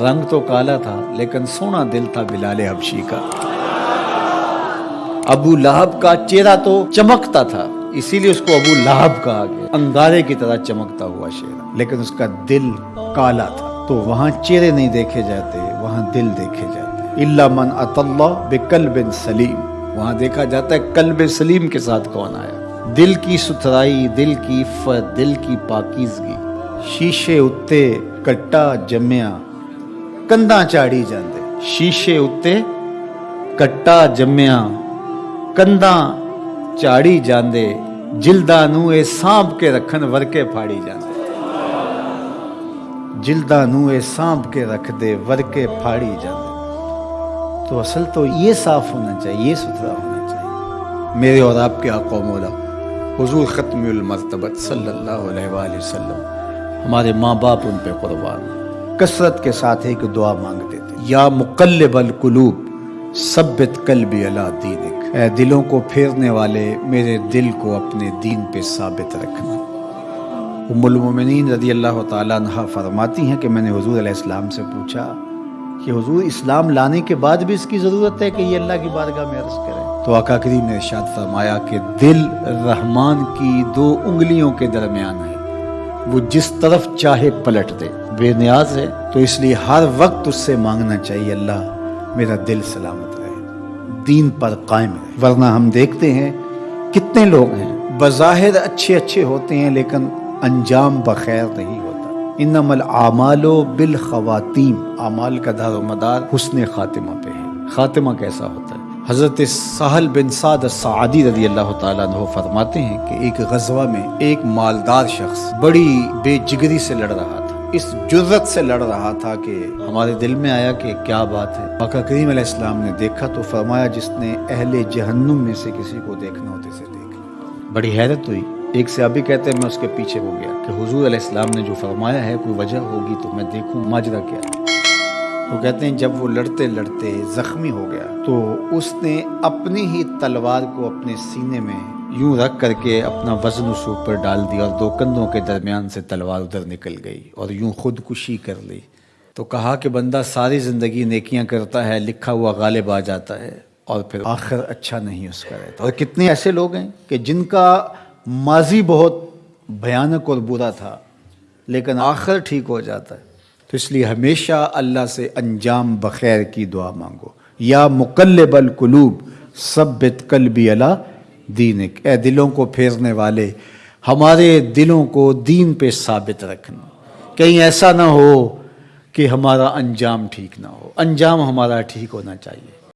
रंग तो काला था, लेकिन सोना दिल था बिलाल हबशी का। अबू लहब का चेहरा तो चमकता था, इसीलिए उसको अबू लहब कहा गया। अंगारे की तरह चमकता हुआ चेहरा, लेकिन उसका दिल काला था। तो वहाँ चेहरे नहीं देखे जाते, वहाँ दिल देखे जाते। इल्ला मन अतल्ला बेकल बिन सलीम। वहाँ देखा जाता है कल्ब सलीम के साथ कौन आया। दिल की सुथराई, दिल की इफ्फत, दिल की पाकिजगी। शीशे उत्ते, कट्टा जम्मिया कंधा चाड़ी जाते शीशे उत्ते कट्टा जम्मिया ਕੰਧਾਂ ਝਾੜੀ ਜਾਂਦੇ ਜਿਲਦਾਂ ਨੂੰ ਇਹ ਸਾਂਭ ਕੇ ਰੱਖਣ ਵਰਕੇ ਫਾੜੀ ਜਾਂਦੇ जिल्दा नू ये सांप के रख दे वरके फाड़ी जाते तो असल तो ये साफ होना चाहिए ये सुथरा होना चाहिए मेरे और आपके आका मौला हुजूर ख़त्मुल मरतबत सल्लल्लाहु अलैहि वसल्लम हमारे माँ बाप उन पे कुर्बान कसरत के साथ एक दुआ मांगते थे। या मुकल्लिबल कुलूब, सब्बित कल्बी अला दीनिक। ऐ दिलों को फेरने वाले मेरे दिल को अपने दीन पे साबित रखना। उम्मुलमिन रदी अल्लाह तहा फरमाती हैं कि मैंने हजूर अलैहिस्सलाम से पूछा कि हजूर, इस्लाम लाने के बाद भी इसकी ज़रूरत है कि ये अल्लाह की बारगाह में अर्ज़ करें? तो आका करीम ने इरशाद फरमाया कि दिल रहमान की दो उंगलियों के दरमियान है। वो जिस तरफ़ चाहे पलट दे। बेनियाज है तो इसलिए हर वक्त उससे मांगना चाहिए, अल्लाह मेरा दिल सलामत रहे। दीन पर कायम रहे। वरना हम देखते हैं कितने लोग हैं। बज़ाहिर अच्छे अच्छे होते हैं, लेकिन अंजाम बखैर नहीं होता। इनमल आमालो बिल खवातीम। आमाल का दार मदार हुसन खातिमा पे है। खातिमा कैसा होता है? हज़रत साहल बिन साद सादी रदी अल्लाह तु फरमाते हैं कि एक गजवा में एक मालदार शख्स बड़ी बेजिगरी से लड़ रहा था। इस जुर्रत से लड़ रहा था कि हमारे दिल में आया कि क्या बात है। मका करीम इस्लाम ने देखा तो फरमाया, जिसने अहले जहन्नुम में से किसी को देखना होते से देख बड़ी हैरत हुई। एक से अभी कहते हैं, मैं उसके पीछे हो गया कि हुजूर अलैहिस्सलाम ने जो फरमाया है, कोई वजह होगी तो मैं देखूँ, माजरा क्या तो कहते हैं, जब वो लड़ते लड़ते जख्मी हो गया तो उसने अपनी ही तलवार को अपने सीने में यूँ रख करके अपना वज़न उस ऊपर डाल दिया और दो कंधों के दरमियान से तलवार उधर निकल गई और यूँ खुदकुशी कर ली। तो कहा कि बंदा सारी ज़िंदगी नेकियाँ करता है, लिखा हुआ गालिब आ जाता है और फिर आखिर अच्छा नहीं उसका रहता। और कितने ऐसे लोग हैं कि जिनका माजी बहुत भयानक और बुरा था, लेकिन आखिर ठीक हो जाता है। तो इसलिए हमेशा अल्लाह से अंजाम बखैर की दुआ मांगो। या मुकलबल कुलूब सब बितकल भी अला दीन ए दिलों को फेरने वाले, हमारे दिलों को दीन पे साबित रखना। कहीं ऐसा ना हो कि हमारा अंजाम ठीक ना हो। अंजाम हमारा ठीक होना चाहिए।